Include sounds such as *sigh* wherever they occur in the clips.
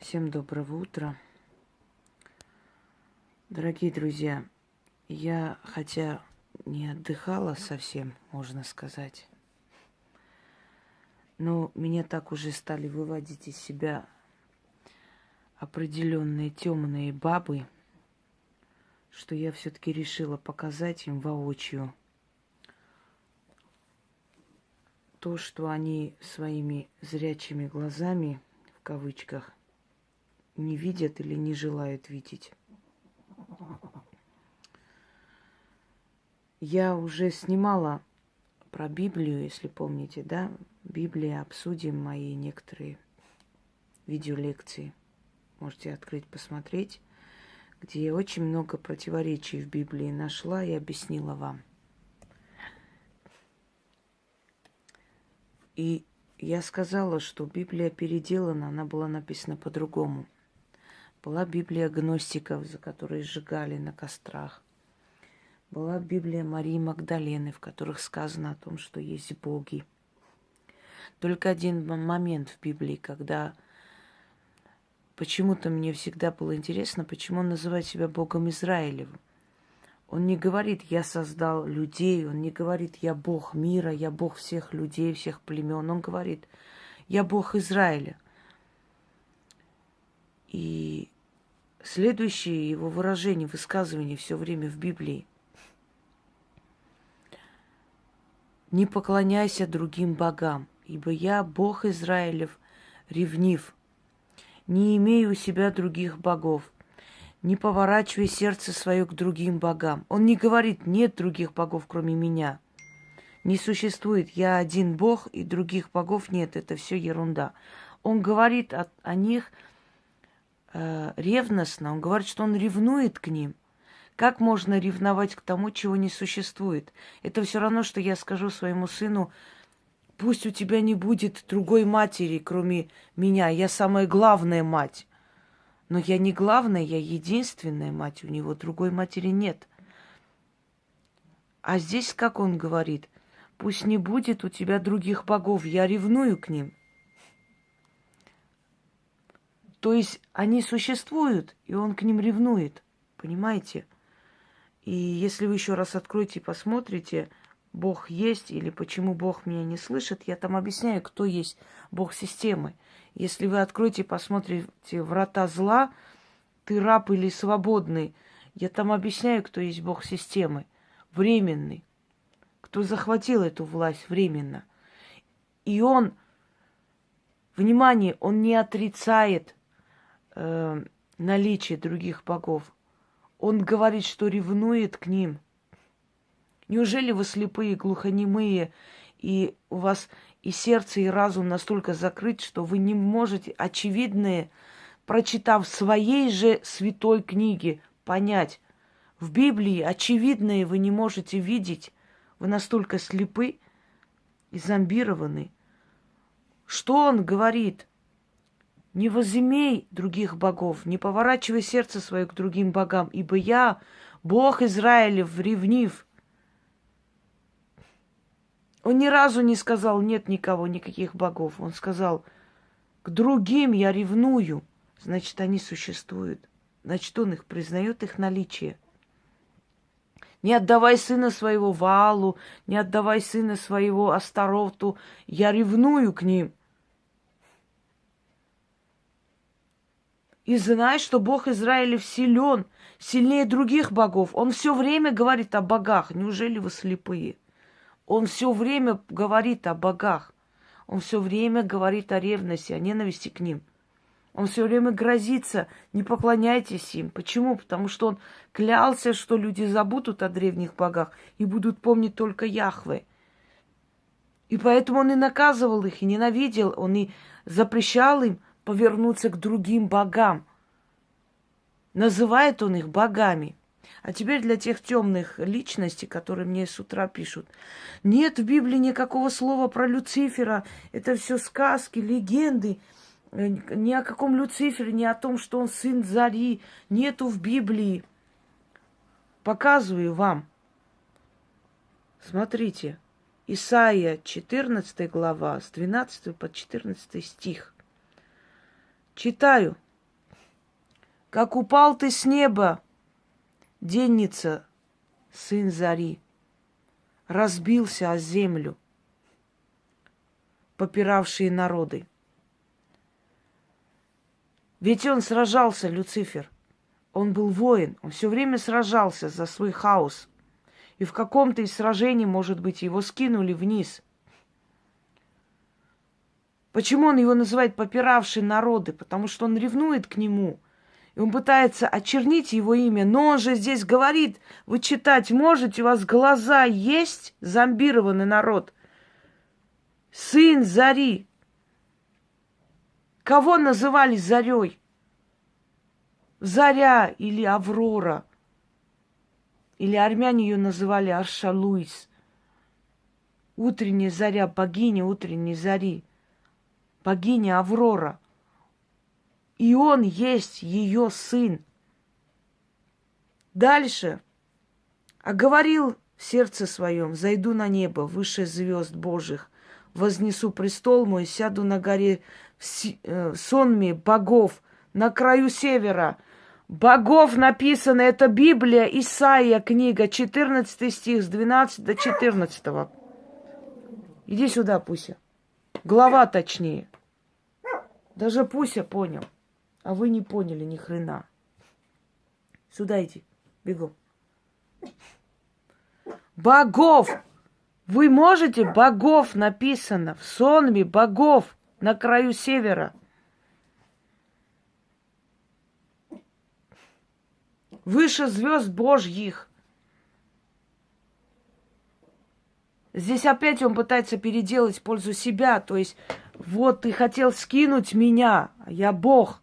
Всем доброго утра. Дорогие друзья, я, хотя не отдыхала совсем, можно сказать, но меня так уже стали выводить из себя определенные темные бабы, что я все-таки решила показать им воочию то, что они своими зрячими глазами, в кавычках, не видят или не желают видеть. Я уже снимала про Библию, если помните, да? Библия, обсудим мои некоторые видеолекции. Можете открыть, посмотреть, где я очень много противоречий в Библии нашла и объяснила вам. И я сказала, что Библия переделана, она была написана по-другому – была Библия гностиков, за которые сжигали на кострах. Была Библия Марии Магдалены, в которых сказано о том, что есть боги. Только один момент в Библии, когда почему-то мне всегда было интересно, почему он называет себя Богом Израилевым. Он не говорит, я создал людей, он не говорит, я Бог мира, я Бог всех людей, всех племен. Он говорит, я Бог Израиля – и следующее его выражение, высказывание все время в Библии. Не поклоняйся другим богам, ибо я, Бог Израилев, ревнив. Не имею у себя других богов. Не поворачивай сердце свое к другим богам. Он не говорит, нет других богов, кроме меня. Не существует, я один Бог, и других богов нет, это все ерунда. Он говорит о, о них – э, ревностно. Он говорит, что он ревнует к ним. Как можно ревновать к тому, чего не существует? Это все равно, что я скажу своему сыну, пусть у тебя не будет другой матери, кроме меня. Я самая главная мать. Но я не главная, я единственная мать. У него другой матери нет. А здесь, как он говорит, пусть не будет у тебя других богов, я ревную к ним. То есть они существуют, и он к ним ревнует. Понимаете? И если вы еще раз откроете и посмотрите, Бог есть или почему Бог меня не слышит, я там объясняю, кто есть Бог системы. Если вы откроете и посмотрите врата зла, ты раб или свободный, я там объясняю, кто есть Бог системы. Временный. Кто захватил эту власть временно. И он, внимание, он не отрицает э, наличие других богов. Он говорит, что ревнует к ним. Неужели вы слепые, глухонемые, и у вас и сердце, и разум настолько закрыт, что вы не можете очевидное, прочитав своей же святой книге, понять. В Библии очевидное вы не можете видеть. Вы настолько слепы и зомбированы. Что он говорит? Не возымей других богов, не поворачивай сердце свое к другим богам, ибо я, Бог Израилев, ревнив. Он ни разу не сказал, нет никого, никаких богов. Он сказал, к другим я ревную. Значит, они существуют. Значит, он их признает, их наличие. Не отдавай сына своего Валу, не отдавай сына своего Астароту. Я ревную к ним – И знай, что Бог Израилев силен, сильнее других богов. Он все время говорит о богах. Неужели вы слепые? Он все время говорит о богах. Он все время говорит о ревности, о ненависти к ним. Он все время грозится, не поклоняйтесь им. Почему? Потому что он клялся, что люди забудут о древних богах и будут помнить только Яхве. И поэтому он и наказывал их, и ненавидел, он и запрещал им повернуться к другим богам. Называет он их богами. А теперь для тех темных личностей, которые мне с утра пишут. Нет в Библии никакого слова про Люцифера. Это все сказки, легенды. Э, ни о каком Люцифере, ни о том, что он сын Зари. Нету в Библии. Показываю вам. Смотрите. Исаия 14 глава, с 12 по 14 стих. Читаю как упал ты с неба, денница, сын зари, разбился о землю, попиравшие народы. Ведь он сражался, Люцифер. Он был воин, он все время сражался за свой хаос. И в каком-то из сражений, может быть, его скинули вниз. Почему он его называет попиравший народы? Потому что он ревнует к нему. И он пытается очернить его имя. Но он же здесь говорит, вы читать можете, у вас глаза есть, зомбированный народ. Сын Зари. Кого называли Зарей? Заря или Аврора. Или армяне ее называли Аршалуис. Утренняя заря, богиня утренней зари. Богиня Аврора. И он есть ее сын. Дальше. А говорил в сердце своем, зайду на небо, выше звезд Божьих, вознесу престол мой, сяду на горе в э, сонме богов, на краю севера – богов написано, это Библия, Исаия, книга, 14 стих, с 12 до 14. Иди сюда, Пуся. Глава точнее. Даже Пуся понял. А вы не поняли ни хрена. Сюда иди. Бегом. Богов! Вы можете? Богов написано. В сонме богов на краю севера. выше звезд Божьих. Здесь опять он пытается переделать пользу себя. То есть, вот ты хотел скинуть меня, я Бог.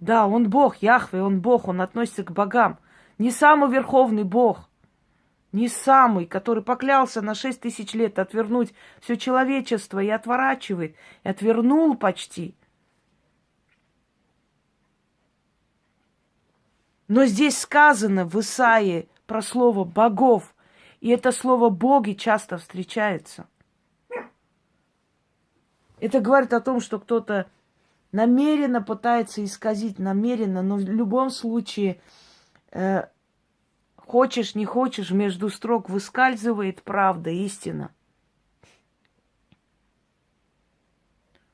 Да, он Бог, Яхве, он Бог, он относится к богам. Не самый верховный Бог, не самый, который поклялся на шесть тысяч лет отвернуть все человечество и отворачивает, и отвернул почти – Но здесь сказано в Исаии про слово богов, и это слово боги часто встречается. Это говорит о том, что кто-то намеренно пытается исказить, намеренно, но в любом случае, э, хочешь, не хочешь, между строк выскальзывает правда, истина.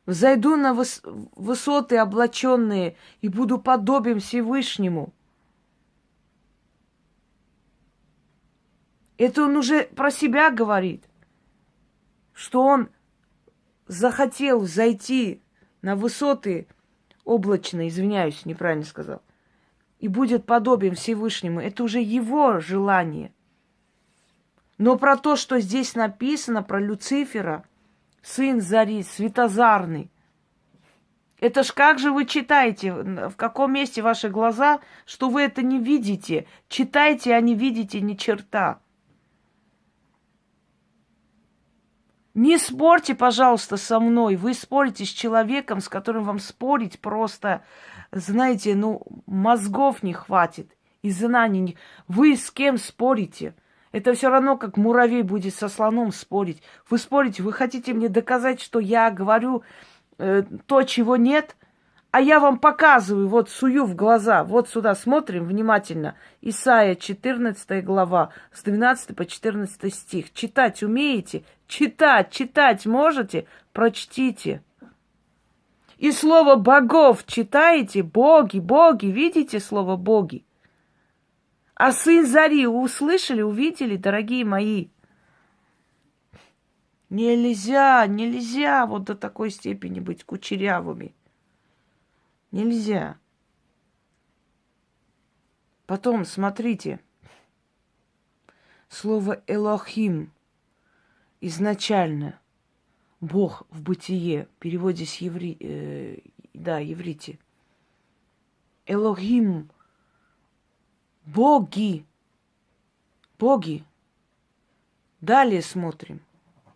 Взойду на выс- высоты облаченные и буду подобен Всевышнему – Это он уже про себя говорит, что он захотел зайти на высоты облачные, извиняюсь, неправильно сказал, и будет подобен Всевышнему. Это уже его желание. Но про то, что здесь написано, про Люцифера, сын Зари, светозарный, это ж как же вы читаете? В каком месте ваши глаза, что вы это не видите? Читайте, а не видите ни черта. Не спорьте, пожалуйста, со мной. Вы спорите с человеком, с которым вам спорить просто, знаете, ну, мозгов не хватит и знаний не... Вы с кем спорите? Это все равно, как муравей будет со слоном спорить. Вы спорите, вы хотите мне доказать, что я говорю э, то, чего нет? А я вам показываю, вот сую в глаза, вот сюда смотрим внимательно. Исайя 14 глава, с 12 по 14 стих. Читать умеете? Читать, читать можете? Прочтите. И слово богов читаете? Боги, боги, видите слово боги? А сын Зари услышали, увидели, дорогие мои? Нельзя, нельзя вот до такой степени быть кучерявыми. Нельзя. Потом, смотрите, слово «элохим» изначально Бог в бытие, в переводе с еври... Э, да, еврите. Элохим. Боги. Боги. Далее смотрим.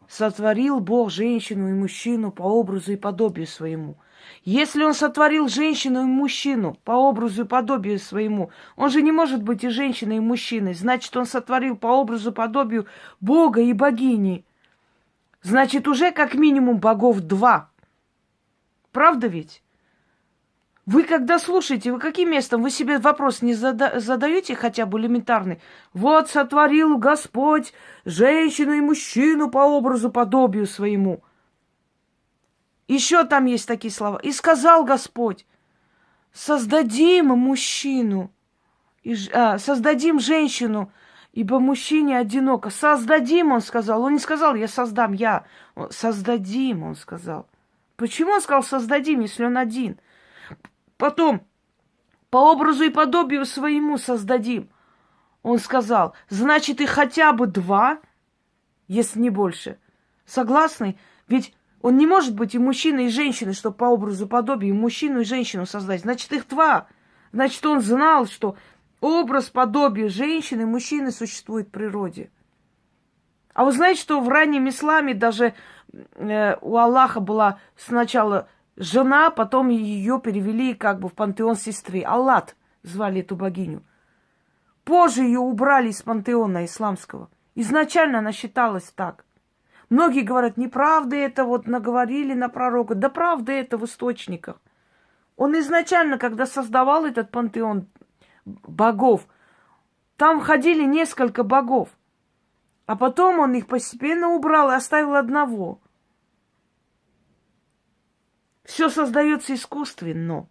Сотворил Бог женщину и мужчину по образу и подобию своему. Если он сотворил женщину и мужчину по образу и подобию своему, он же не может быть и женщиной, и мужчиной. Значит, он сотворил по образу и подобию Бога и богини. Значит, уже как минимум богов два. Правда ведь? Вы когда слушаете, вы каким местом? Вы себе вопрос не зада- задаете хотя бы элементарный? Вот сотворил Господь женщину и мужчину по образу, подобию своему. Еще там есть такие слова. И сказал Господь, создадим мужчину, и, а, создадим женщину, ибо мужчине одиноко. Создадим, он сказал. Он не сказал, я создам, я. Создадим, он сказал. Почему он сказал создадим, если он один? Потом, по образу и подобию своему создадим. Он сказал, значит, и хотя бы два, если не больше. Согласны? Ведь он не может быть и мужчиной, и женщиной, чтобы по образу подобию мужчину и женщину создать. Значит, их два. Значит, он знал, что образ, подобие женщины и мужчины существует в природе. А вы знаете, что в раннем исламе даже э, у Аллаха была сначала жена, потом ее перевели как бы в пантеон сестры. Аллат звали эту богиню. Позже ее убрали из пантеона исламского. Изначально она считалась так. Многие говорят, неправда это, вот наговорили на пророка. Да правда это в источниках. Он изначально, когда создавал этот пантеон богов, там ходили несколько богов. А потом он их постепенно убрал и оставил одного – все создается искусственно.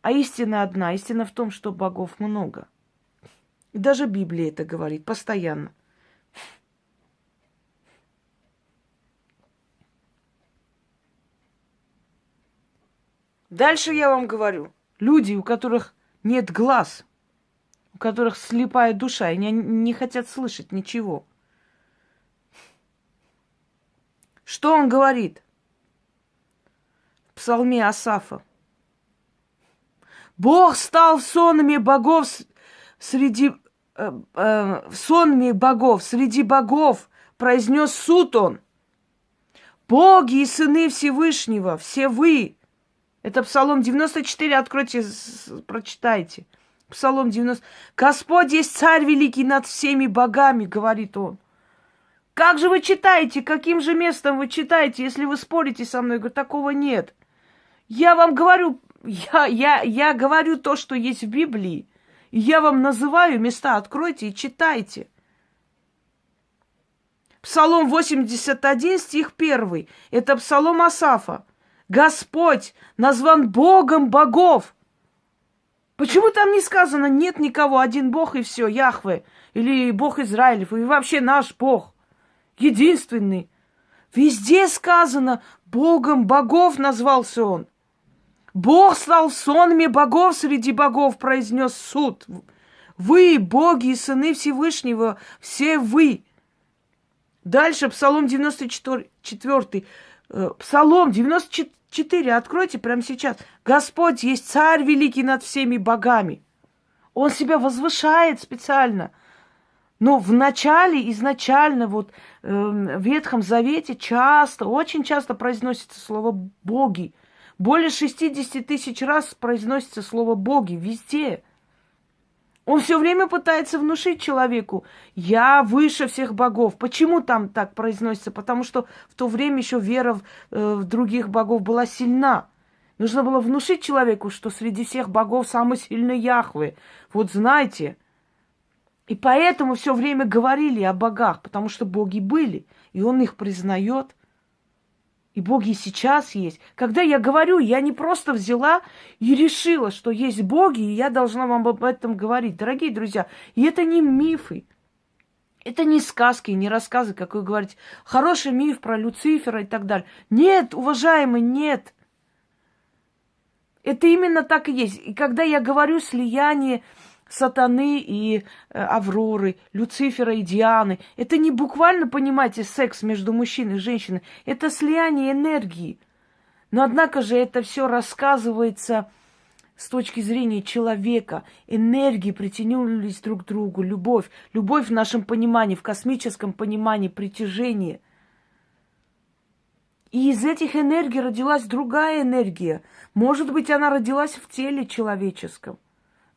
А истина одна. Истина в том, что богов много. И даже Библия это говорит постоянно. Дальше я вам говорю. Люди, у которых нет глаз, у которых слепая душа, и не, не хотят слышать ничего. Что он говорит? псалме Асафа. Бог стал сонами богов среди э, э, сонами богов, среди богов произнес суд он. Боги и сыны Всевышнего, все вы. Это Псалом 94, откройте, прочитайте. Псалом 90. Господь есть царь великий над всеми богами, говорит он. Как же вы читаете? Каким же местом вы читаете, если вы спорите со мной? Я говорю, такого нет. Я вам говорю, я, я, я говорю то, что есть в Библии. Я вам называю места, откройте и читайте. Псалом 81, стих 1. Это псалом Асафа. Господь назван Богом богов. Почему там не сказано, нет никого, один Бог и все, Яхве, или Бог Израилев, и вообще наш Бог, единственный. Везде сказано, Богом богов назвался он. Бог стал сонми богов среди богов, произнес суд. Вы, боги и сыны Всевышнего, все вы. Дальше Псалом 94, 4, э, Псалом 94, откройте прямо сейчас. Господь есть царь великий над всеми богами. Он себя возвышает специально. Но в начале, изначально, вот э, в Ветхом Завете часто, очень часто произносится слово «боги». Более 60 тысяч раз произносится слово «боги» везде. Он все время пытается внушить человеку, я выше всех богов. Почему там так произносится? Потому что в то время еще вера в, э, в других богов была сильна. Нужно было внушить человеку, что среди всех богов самый сильный Яхве. Вот знаете. И поэтому все время говорили о богах, потому что боги были, и он их признает – и боги сейчас есть. Когда я говорю, я не просто взяла и решила, что есть боги, и я должна вам об этом говорить. Дорогие друзья, и это не мифы. Это не сказки, не рассказы, как вы говорите. Хороший миф про Люцифера и так далее. Нет, уважаемый, нет. Это именно так и есть. И когда я говорю слияние сатаны и э, Авроры, Люцифера и Дианы. Это не буквально, понимаете, секс между мужчиной и женщиной. Это слияние энергии. Но однако же это все рассказывается с точки зрения человека. Энергии притянулись друг к другу, любовь. Любовь в нашем понимании, в космическом понимании, притяжение. И из этих энергий родилась другая энергия. Может быть, она родилась в теле человеческом –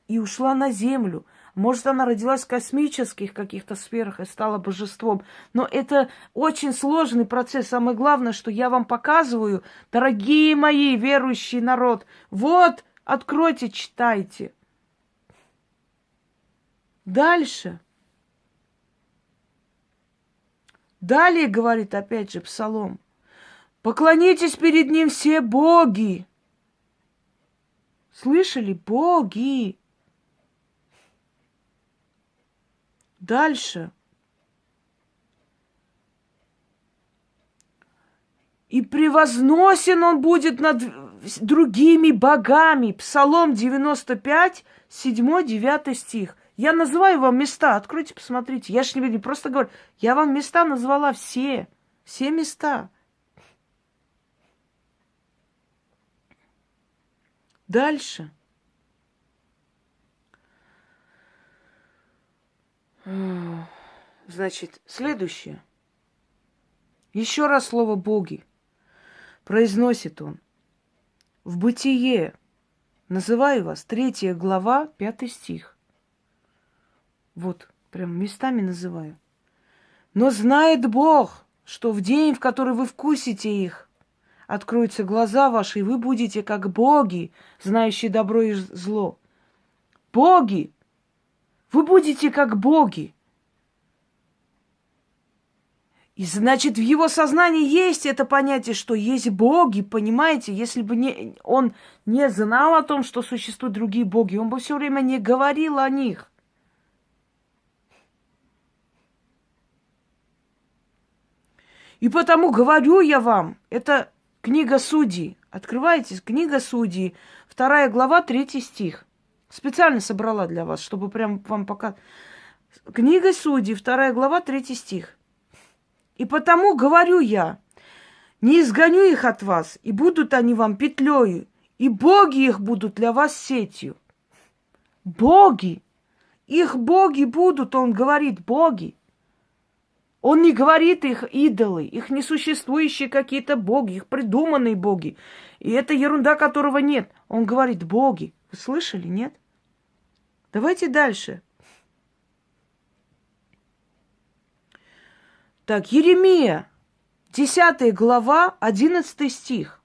и ушла на землю. Может, она родилась в космических каких-то сферах и стала божеством. Но это очень сложный процесс. Самое главное, что я вам показываю, дорогие мои верующий народ, вот, откройте, читайте. Дальше. Далее говорит опять же Псалом. Поклонитесь перед ним все боги. Слышали? Боги. Дальше. И превозносен он будет над другими богами. Псалом 95, 7-9 стих. Я называю вам места. Откройте, посмотрите. Я же не просто говорю. Я вам места назвала все. Все места. Дальше. Значит, следующее. Еще раз слово «боги». Произносит он. В бытие. Называю вас. Третья глава, пятый стих. Вот, прям местами называю. Но знает Бог, что в день, в который вы вкусите их, откроются глаза ваши, и вы будете как боги, знающие добро и зло. Боги! Вы будете как боги. И значит, в его сознании есть это понятие, что есть боги, понимаете? Если бы не, он не знал о том, что существуют другие боги, он бы все время не говорил о них. И потому говорю я вам, это книга Судей. Открывайте, книга Судей, вторая глава, третий стих. Специально собрала для вас, чтобы прям вам пока... Книга Судей, вторая глава, третий стих. И потому говорю я, не изгоню их от вас, и будут они вам петлею, и боги их будут для вас сетью. Боги! Их боги будут, он говорит, боги. Он не говорит их идолы, их несуществующие какие-то боги, их придуманные боги. И это ерунда, которого нет. Он говорит боги. Вы слышали, нет? Давайте дальше. Так, Еремия, 10 глава, 11 стих.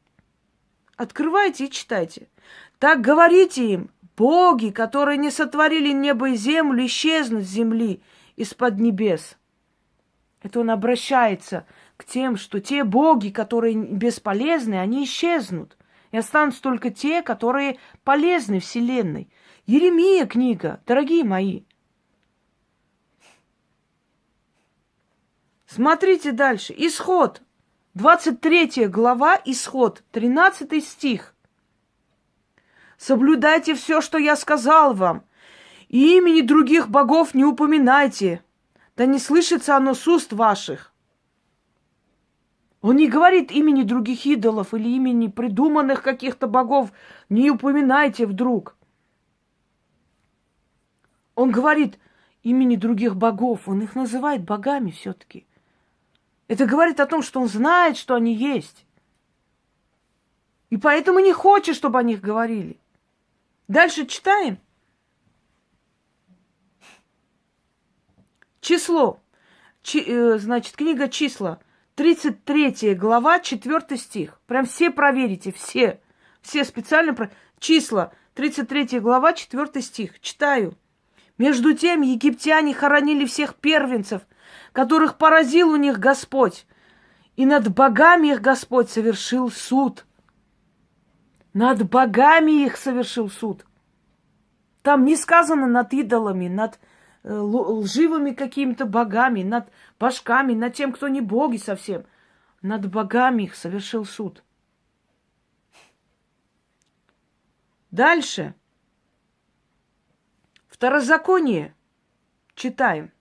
Открывайте и читайте. Так говорите им, боги, которые не сотворили небо и землю, исчезнут с земли из-под небес. Это он обращается к тем, что те боги, которые бесполезны, они исчезнут. И останутся только те, которые полезны Вселенной. Еремия книга, дорогие мои. Смотрите дальше. Исход. 23 глава, исход, 13 стих. Соблюдайте все, что я сказал вам, и имени других богов не упоминайте, да не слышится оно с уст ваших. Он не говорит имени других идолов или имени придуманных каких-то богов. Не упоминайте вдруг. Он говорит имени других богов. Он их называет богами все-таки. Это говорит о том, что он знает, что они есть. И поэтому не хочет, чтобы о них говорили. Дальше читаем. Число. Чи, э, значит, книга числа. 33 глава, 4 стих. Прям все проверите, все. Все специально про... Числа. 33 глава, 4 стих. Читаю. Между тем египтяне хоронили всех первенцев, которых поразил у них Господь. И над богами их Господь совершил суд. Над богами их совершил суд. Там не сказано над идолами, над Э, лживыми какими-то богами, над башками, над тем, кто не боги совсем. Над богами их совершил суд. Дальше. Второзаконие. Читаем.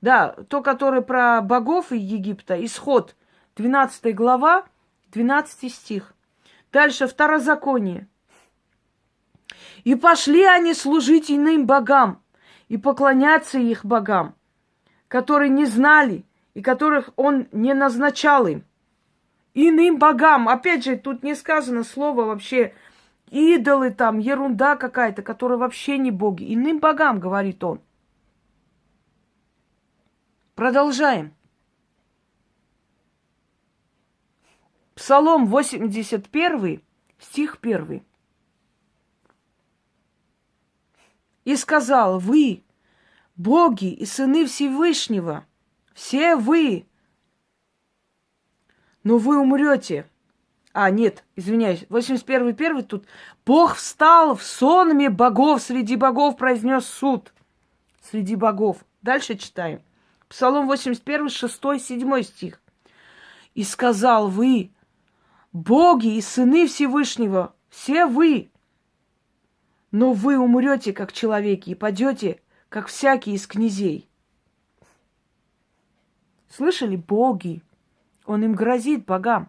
Да, то, которое про богов из Египта, исход, 12 глава, 12 стих. Дальше второзаконие. И пошли они служить иным богам и поклоняться их богам, которые не знали и которых он не назначал им. Иным богам. Опять же, тут не сказано слово вообще идолы там, ерунда какая-то, которая вообще не боги. Иным богам, говорит он. Продолжаем. Псалом 81, стих 1. И сказал, вы, боги и сыны Всевышнего, все вы, но вы умрете. А, нет, извиняюсь, 81 первый тут. Бог встал в сонме богов, среди богов произнес суд. Среди богов. Дальше читаем. Псалом 81, 6, 7 стих. И сказал вы, боги и сыны Всевышнего, все вы, но вы умрете, как человеки, и падете, как всякий из князей. Слышали? Боги. Он им грозит, богам.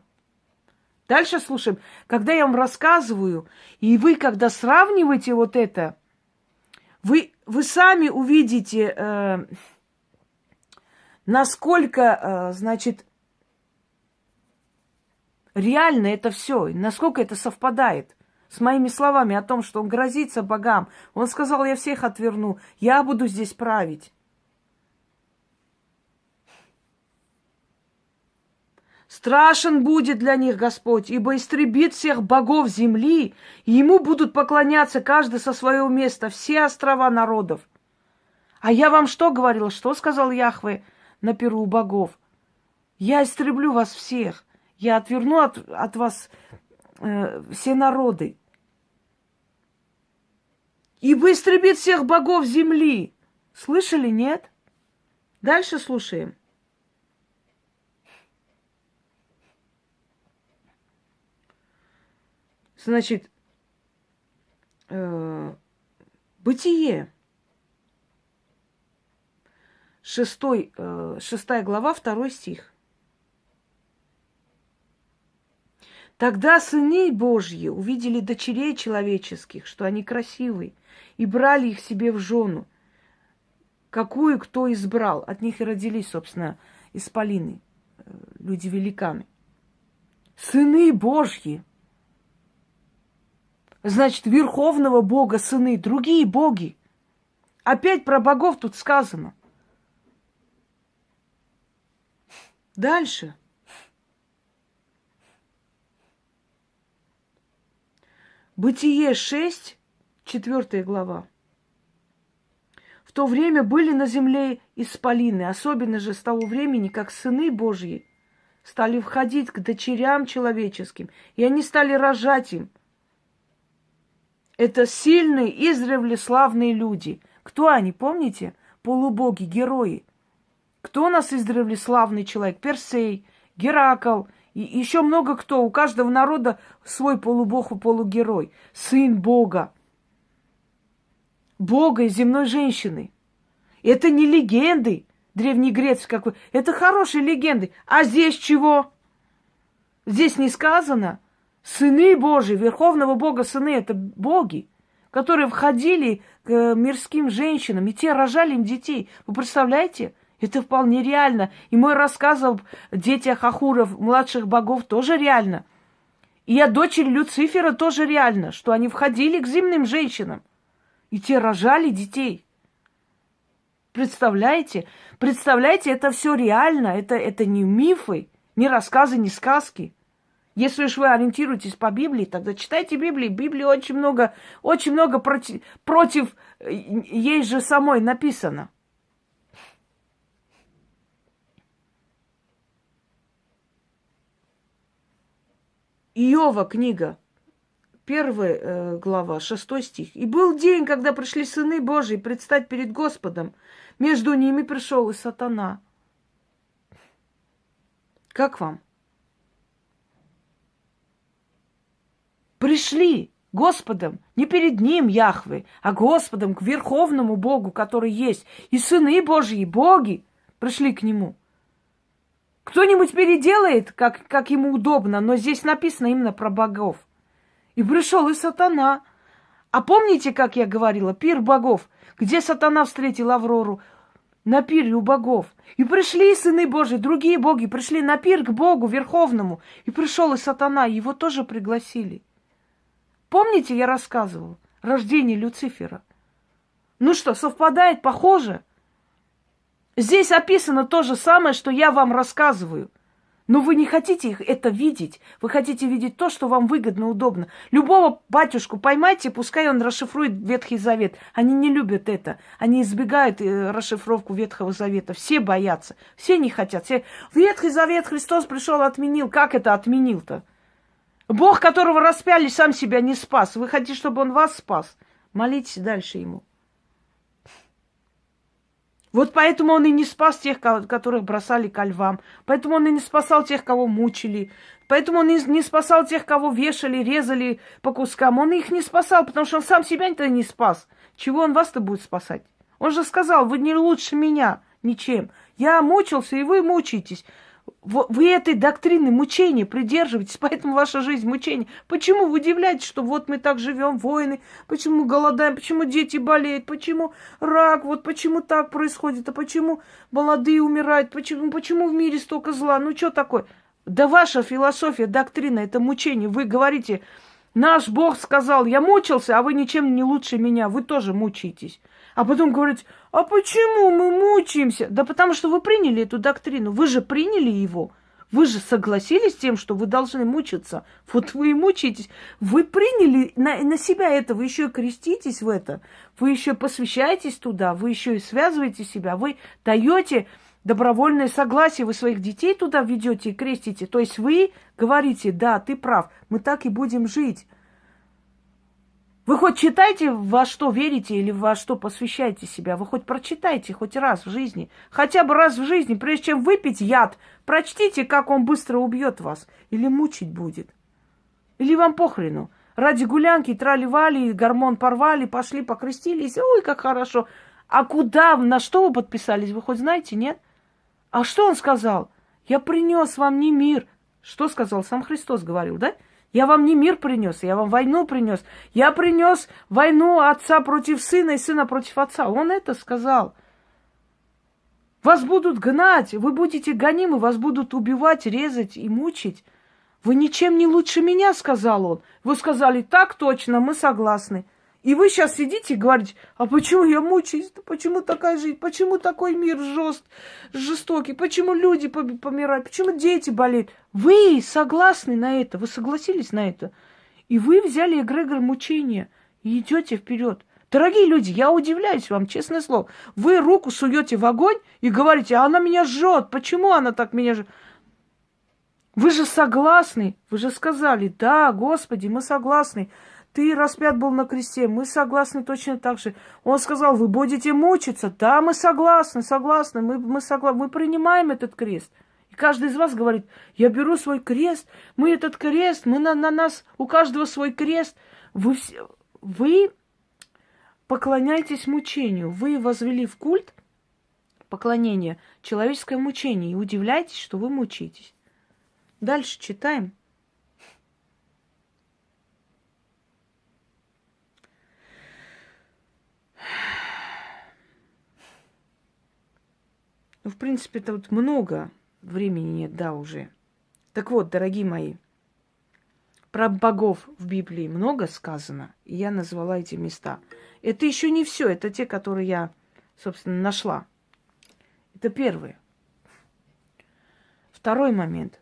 Дальше слушаем. Когда я вам рассказываю, и вы, когда сравниваете вот это, вы, вы сами увидите, э, насколько, э, значит, реально это все, насколько это совпадает с моими словами о том, что он грозится богам. Он сказал, я всех отверну, я буду здесь править. Страшен будет для них Господь, ибо истребит всех богов земли, и ему будут поклоняться каждый со своего места, все острова народов. А я вам что говорил? Что сказал Яхве на перу богов? Я истреблю вас всех. Я отверну от, от вас э, все народы. И истребит всех богов земли. Слышали, нет? Дальше слушаем. Значит, э, бытие. Шестой, э, шестая глава, второй стих. Тогда сыны Божьи увидели дочерей человеческих, что они красивые, и брали их себе в жену. Какую кто избрал. От них и родились, собственно, исполины, э, люди-великаны. Сыны Божьи. Значит, верховного Бога сыны, другие боги. Опять про богов тут сказано. Дальше. Бытие 6, 4 глава. В то время были на земле исполины, особенно же с того времени, как сыны Божьи стали входить к дочерям человеческим, и они стали рожать им. Это сильные, издревле славные люди. Кто они, помните? Полубоги, герои. Кто у нас издревле славный человек? Персей, Геракл – и еще много кто. У каждого народа свой полубог и полугерой. Сын Бога. Бога и земной женщины. Это не легенды древнегрецкие какой. Это хорошие легенды. А здесь чего? Здесь не сказано. Сыны Божьи, Верховного Бога сыны, это боги, которые входили к мирским женщинам, и те рожали им детей. Вы представляете? Это вполне реально. И мой рассказ об детях Ахуров, младших богов, тоже реально. И о дочери Люцифера тоже реально, что они входили к земным женщинам. И те рожали детей. Представляете? Представляете, это все реально. Это, это не мифы, не рассказы, не сказки. Если уж вы ориентируетесь по Библии, тогда читайте Библию. Библии очень много, очень много против, против э, ей же самой написано. Иова книга, первая э, глава, шестой стих. «И был день, когда пришли сыны Божьи предстать перед Господом. Между ними пришел и сатана». Как вам? Пришли Господом, не перед Ним, Яхвы, а Господом, к Верховному Богу, который есть. И сыны Божьи, боги, пришли к Нему – кто-нибудь переделает, как, как ему удобно, но здесь написано именно про богов. И пришел и сатана. А помните, как я говорила, пир богов, где сатана встретил Аврору? На пире у богов. И пришли сыны Божьи, другие боги, пришли на пир к Богу Верховному. И пришел и сатана, его тоже пригласили. Помните, я рассказывал? Рождение Люцифера. Ну что, совпадает, похоже? Здесь описано то же самое, что я вам рассказываю. Но вы не хотите их это видеть. Вы хотите видеть то, что вам выгодно, удобно. Любого батюшку поймайте, пускай он расшифрует Ветхий Завет. Они не любят это. Они избегают э, расшифровку Ветхого Завета. Все боятся. Все не хотят. Все... Ветхий Завет Христос пришел, отменил. Как это отменил-то? Бог, которого распяли, сам себя не спас. Вы хотите, чтобы он вас спас? Молитесь дальше ему. Вот поэтому он и не спас тех, которых бросали ко львам. Поэтому он и не спасал тех, кого мучили. Поэтому он и не спасал тех, кого вешали, резали по кускам. Он их не спасал, потому что он сам себя-то не спас. Чего он вас-то будет спасать? Он же сказал, вы не лучше меня ничем. Я мучился, и вы мучаетесь. Вы этой доктрины мучения придерживаетесь, *laughs* поэтому ваша жизнь мучение. Почему вы удивляетесь, что вот мы так живем, войны, почему голодаем, почему дети болеют, почему рак, вот почему так происходит, а почему молодые умирают, почему, почему в мире столько зла, ну что такое? Да ваша философия, доктрина, это мучение. Вы говорите, наш Бог сказал, я мучился, а вы ничем не лучше меня, вы тоже мучаетесь. А потом говорить, а почему мы мучаемся? Да потому что вы приняли эту доктрину, вы же приняли его. Вы же согласились с тем, что вы должны мучиться. Вот вы и мучаетесь. Вы приняли на, на себя это, вы еще и креститесь в это, вы еще посвящаетесь туда, вы еще и связываете себя, вы даете добровольное согласие, вы своих детей туда ведете и крестите. То есть вы говорите, да, ты прав, мы так и будем жить. Вы хоть читайте, во что верите или во что посвящаете себя. Вы хоть прочитайте хоть раз в жизни. Хотя бы раз в жизни, прежде чем выпить яд, прочтите, как он быстро убьет вас. Или мучить будет. Или вам похрену. Ради гулянки трали-вали, гормон порвали, пошли покрестились. Ой, как хорошо. А куда, на что вы подписались, вы хоть знаете, нет? А что он сказал? Я принес вам не мир. Что сказал? Сам Христос говорил, да? Я вам не мир принес, я вам войну принес. Я принес войну отца против сына и сына против отца. Он это сказал. Вас будут гнать, вы будете гонимы, вас будут убивать, резать и мучить. Вы ничем не лучше меня, сказал он. Вы сказали, так точно, мы согласны. И вы сейчас сидите и говорите, а почему я мучаюсь? Почему такая жизнь? Почему такой мир жест, жестокий? Почему люди помирают? Почему дети болеют? Вы согласны на это? Вы согласились на это? И вы взяли эгрегор мучения и идете вперед. Дорогие люди, я удивляюсь вам, честное слово. Вы руку суете в огонь и говорите, а она меня жжет. Почему она так меня жжет? Вы же согласны, вы же сказали, да, Господи, мы согласны ты распят был на кресте, мы согласны точно так же. Он сказал, вы будете мучиться. Да, мы согласны, согласны, мы, мы согласны, мы принимаем этот крест. И каждый из вас говорит, я беру свой крест, мы этот крест, мы на, на нас, у каждого свой крест. Вы, все, вы поклоняетесь мучению, вы возвели в культ поклонение человеческое мучение и удивляетесь, что вы мучитесь. Дальше читаем. Ну, в принципе, тут много времени нет, да, уже. Так вот, дорогие мои, про богов в Библии много сказано, и я назвала эти места. Это еще не все, это те, которые я, собственно, нашла. Это первое. Второй момент.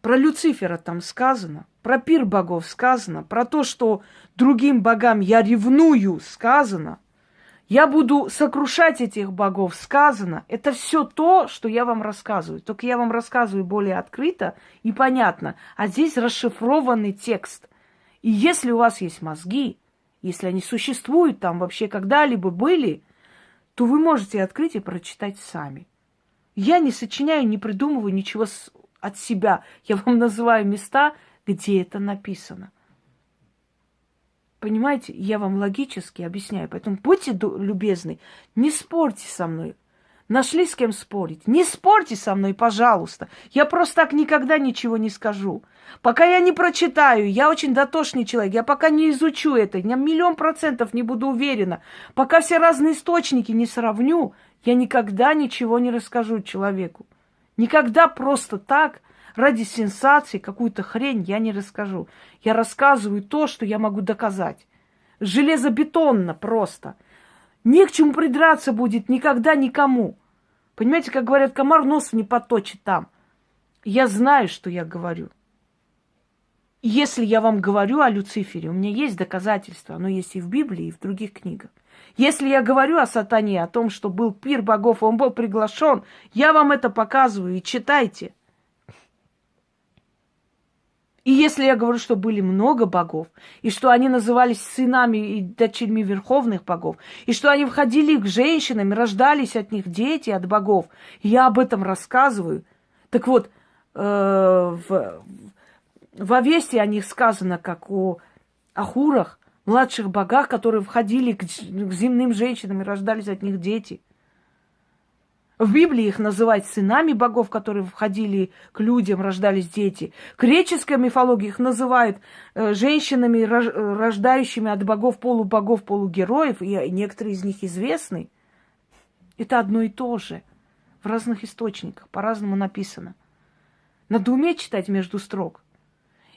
Про Люцифера там сказано, про пир богов сказано, про то, что другим богам я ревную сказано – я буду сокрушать этих богов, сказано. Это все то, что я вам рассказываю. Только я вам рассказываю более открыто и понятно. А здесь расшифрованный текст. И если у вас есть мозги, если они существуют там вообще когда-либо были, то вы можете открыть и прочитать сами. Я не сочиняю, не придумываю ничего от себя. Я вам *laughs* называю места, где это написано. Понимаете, я вам логически объясняю. Поэтому будьте любезны, не спорьте со мной. Нашли с кем спорить? Не спорьте со мной, пожалуйста. Я просто так никогда ничего не скажу. Пока я не прочитаю, я очень дотошный человек, я пока не изучу это, я миллион процентов не буду уверена. Пока все разные источники не сравню, я никогда ничего не расскажу человеку. Никогда просто так ради сенсации какую-то хрень я не расскажу. Я рассказываю то, что я могу доказать. Железобетонно просто. Не к чему придраться будет никогда никому. Понимаете, как говорят, комар нос не поточит там. Я знаю, что я говорю. Если я вам говорю о Люцифере, у меня есть доказательства, оно есть и в Библии, и в других книгах. Если я говорю о сатане, о том, что был пир богов, он был приглашен, я вам это показываю и читайте. И если я говорю, что были много богов, и что они назывались сынами и дочерьми верховных богов, и что они входили к женщинам, рождались от них дети, от богов, я об этом рассказываю. Так вот, э, в, в Овесте о них сказано, как о Ахурах, младших богах, которые входили к, к земным женщинам и рождались от них дети. В Библии их называют сынами богов, которые входили к людям, рождались дети. В греческой мифологии их называют э, женщинами, рождающими от богов, полубогов, полугероев, и некоторые из них известны. Это одно и то же. В разных источниках, по-разному написано. Надо уметь читать между строк.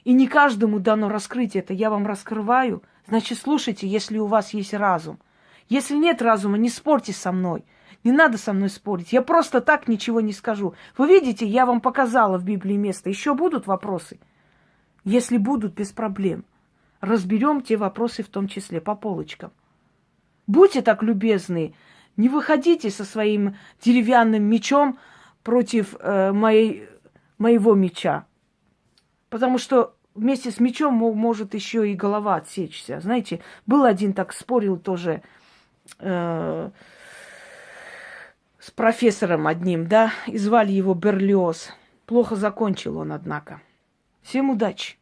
И не каждому дано раскрыть это. Я вам раскрываю. Значит, слушайте, если у вас есть разум. Если нет разума, не спорьте со мной. Не надо со мной спорить. Я просто так ничего не скажу. Вы видите, я вам показала в Библии место. Еще будут вопросы? Если будут, без проблем. Разберем те вопросы в том числе по полочкам. Будьте так любезны, не выходите со своим деревянным мечом против э, моей, моего меча. Потому что вместе с мечом может еще и голова отсечься. Знаете, был один так спорил тоже э, с профессором одним, да, и звали его Берлиоз. Плохо закончил он, однако. Всем удачи!